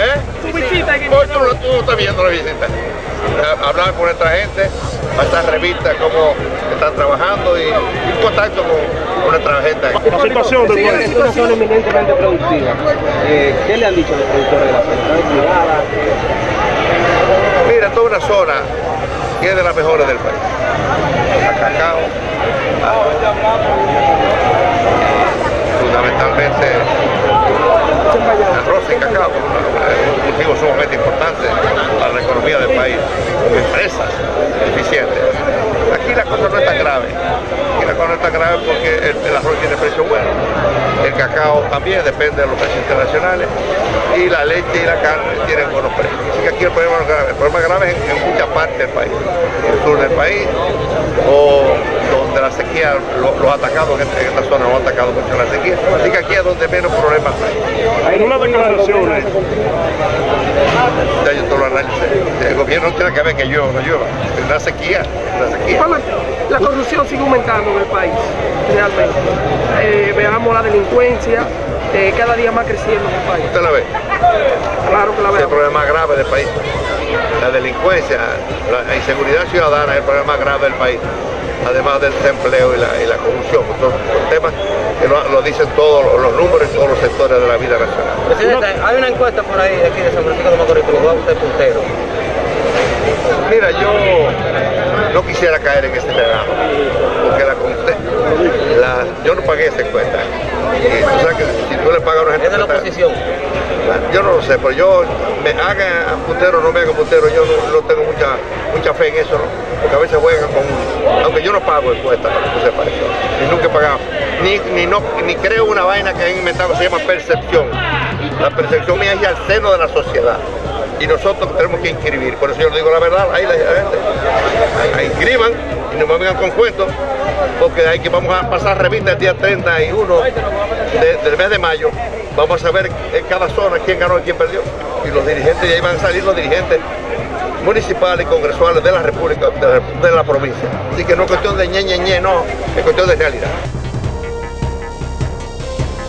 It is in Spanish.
¿Eh? Su visita Hoy tú, lo- tú no estás viendo la visita. Hablar con nuestra gente, pasar revistas, cómo están trabajando y, y contacto con, con nuestra gente. La situación del Es país. una zona eminentemente productiva. Eh, ¿Qué le han dicho los productores de la zona? Mira, toda una zona que es de las mejores del país. A cacao, a- fundamentalmente y cacao, un cultivo sumamente importante para la economía del país, empresas eficientes. Aquí la cosa no es tan grave, aquí la cosa no es tan grave porque el, el arroz tiene precio bueno, el cacao también depende de los precios internacionales y la leche y la carne tienen buenos precios. Así que aquí el problema no es grave, el problema grave es en, en muchas partes del país, en el sur del país o donde la sequía, lo- los atacados en, esta- en esta zona, los ha atacado mucho la sequía. Así que aquí es donde menos problemas hay. En una declaración, eh, Ya yo todo lo analicé. El gobierno no tiene que ver que llueva o no llueva. Es una sequía, una sequía. Bueno, la corrupción sigue aumentando en el país, realmente. Eh, veamos la delincuencia, eh, cada día más creciendo en el país. Usted la ve. Claro que la Ese es el problema grave del país. La delincuencia, la inseguridad ciudadana es el problema grave del país. Además del desempleo y la, y la corrupción. Son, temas que lo, lo dicen todos los, los números en todos los sectores de la vida nacional. Presidente, hay una encuesta por ahí de aquí de San Francisco de Macorís que lo va a usted puntero. Mira, yo no quisiera caer en ese terreno, porque la, la- yo no pagué esa encuesta. Y tú sabes que si tú le pagas a una gente Es de la encuesta- oposición. Yo no lo sé, pero yo me haga puntero o no me haga puntero, yo no, no tengo mucha mucha fe en eso, ¿no? porque a veces juegan con, aunque yo no pago encuestas, para que tú sepas eso, y nunca he pagado, ni, ni, no, ni creo una vaina que han inventado que se llama percepción. La percepción mía es al seno de la sociedad. Y nosotros tenemos que inscribir, por eso yo le digo la verdad, ahí la gente, ahí inscriban y no me vengan con cuentos, porque hay que vamos a pasar revista el día 31 de- del mes de mayo, vamos a saber en cada zona quién ganó y quién perdió. Y los dirigentes, y ahí van a salir los dirigentes municipales y congresuales de la República, de la, provincia. Así que no es cuestión de ñe, ñe, no, es cuestión de realidad.